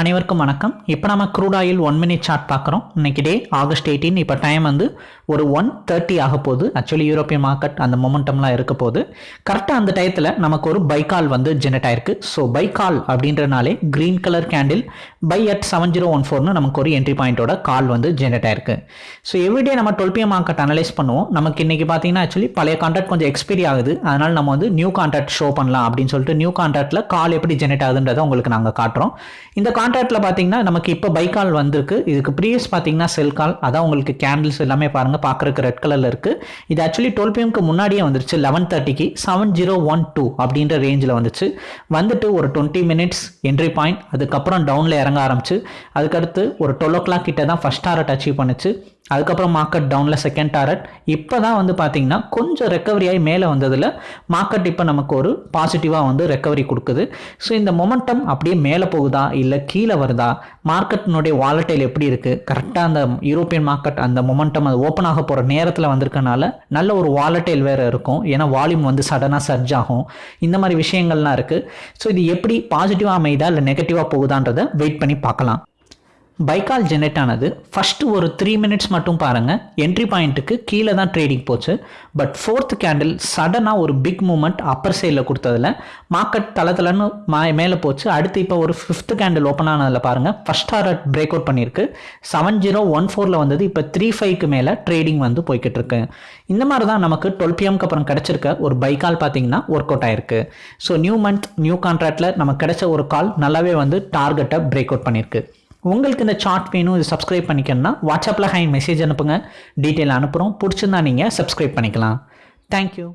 அனைவருக்கும் வணக்கம். இப்போ நம்ம crude oil one minute chart பார்க்குறோம். இன்னைக்கு டே ஆகஸ்ட் எயிட்டீன் இப்போ டைம் வந்து ஒரு ஒன் தேர்ட்டி ஆக போகுது. ஆக்சுவலி யூரோப்பியன் மார்க்கெட் அந்த மொமெண்டம்லாம் இருக்க போகுது. கரெக்டாக அந்த டயத்தில் நமக்கு ஒரு பைக்கால் வந்து ஜெனரேட் ஆயிருக்கு. ஸோ பைக்கால் அப்படின்றனாலே green colour candle buy at seven zero one ஃபோர்னு நமக்கு ஒரு என்ட்ரி பாயிண்ட்டோட கால் வந்து ஜெனரேட் ஆயிருக்கு. ஸோ எவ்ரிடே நம்ம டுவெல் பிஎம் மார்க்கெட் அனலைஸ் பண்ணுவோம். நமக்கு இன்றைக்கி பார்த்தீங்கன்னா ஆக்சுவலி பழைய கான்ட்ராக்ட் கொஞ்சம் எக்ஸ்பீரி ஆகுது. அதனால் நம்ம வந்து நியூ கான்ட்ராக்ட் ஷோ பண்ணலாம் அப்படின்னு சொல்லிட்டு நியூ கான்ட்ராக்டில் கால் எப்படி ஜெனரேட் ஆகுதுன்றதை உங்களுக்கு நாங்கள் காட்டுறோம். இந்த கான்ட்ராக்ட்ல பார்த்தீங்கன்னா நமக்கு இப்போ பை கால் வந்திருக்கு. இதுக்கு ப்ரீவியஸ் பார்த்தீங்கன்னா செல் கால் அதான் உங்களுக்கு கேண்டில்ஸ் எல்லாமே பாருங்கள் பார்க்குறக்கு ரெட் கலரில் இருக்குது இது ஆக்சுவலி டுவெல் பிஎம்க்கு முன்னாடியே வந்துருச்சு. லெவன் தேர்ட்டிக்கு செவன் ஜீரோ ஒன் டூ அப்படின்ற ரேஞ்சில் வந்துச்சு. வந்துட்டு ஒரு டுவெண்ட்டி மினிட்ஸ் என்ட்ரி பாயிண்ட் அதுக்கப்புறம் டவுனில் இறங்க ஆரம்பிச்சு. அதுக்கடுத்து ஒரு டுவெல் ஓ கிளாக் கிட்ட தான் ஃபஸ்ட் டாரட் அச்சீவ் பண்ணுச்சு. அதுக்கப்புறம் மார்க்கெட் டவுனில் செகண்ட் டாரட் இப்போ தான் வந்து பார்த்தீங்கன்னா கொஞ்சம் ரெக்கவரி ஆகி மேலே வந்ததில் மார்க்கெட் இப்போ நமக்கு ஒரு பாசிட்டிவாக வந்து ரெக்கவரி கொடுக்குது. ஸோ இந்த மொமெண்டம் அப்படியே மேலே போகுதா? இல்லை கீழே வருதா? மார்க்கெட்டினுடைய வாலட்டைல் எப்படி இருக்குது கரெக்டாக அந்த யூரோப்பியன் மார்க்கெட் அந்த மொமெண்டம் அது ஓப்பன் ஆக போகிற நேரத்தில் வந்திருக்கனால நல்ல ஒரு வாலட்டைல் வேறு இருக்கும். ஏன்னா வால்யூம் வந்து சடனாக சர்ஜ் ஆகும். இந்த மாதிரி விஷயங்கள்லாம் இருக்குது ஸோ இது எப்படி பாசிட்டிவாக அமைதா இல்லை நெகட்டிவாக போகுதான்றதை வெயிட் பண்ணி பார்க்கலாம். பைக்கால் ஜெனரேட் ஆனது ஃபஸ்ட்டு ஒரு த்ரீ மினிட்ஸ் மட்டும் பாருங்கள் என்ட்ரி பாயிண்ட்டுக்கு கீழே தான் ட்ரேடிங் போச்சு. பட் ஃபோர்த் கேண்டில் சடனாக ஒரு பிக் மூமெண்ட் அப்பர் சைடில் கொடுத்ததில். மார்க்கெட் தளத்தில்னு மா மேலே போச்சு. அடுத்து இப்போ ஒரு ஃபிஃப்த் கேண்டில் ஓப்பன் ஆனதில் பாருங்கள் ஃபஸ்ட் டாரட் பிரேக் அவுட் பண்ணியிருக்கு. செவன் ஜீரோ ஒன் ஃபோரில் வந்தது. இப்போ த்ரீ ஃபைவ்க்கு மேலே ட்ரேடிங் வந்து போய்கிட்டு இருக்கு இந்த மாதிரி தான் நமக்கு டுவெல் பிஎம்க்கு அப்புறம் கிடச்சிருக்க ஒரு பைக்கால் பார்த்தீங்கன்னா ஒர்க் அவுட் ஆயிருக்கு ஸோ நியூ மந்த் நியூ கான்ட்ராக்டில் நமக்கு கிடைச்ச ஒரு கால் நல்லாவே வந்து டார்கெட்டை பிரேக் அவுட் பண்ணியிருக்கு. உங்களுக்கு இந்த சார்ட் வேணும் இது சப்ஸ்கிரைப் பண்ணிக்கணும்னா வாட்ஸ்அப்பில் ஹை மெசேஜ் அனுப்புங்க. டீட்டெயில் அனுப்புகிறோம் பிடிச்சிருந்தா நீங்கள் சப்ஸ்கிரைப் பண்ணிக்கலாம். தேங்க்யூ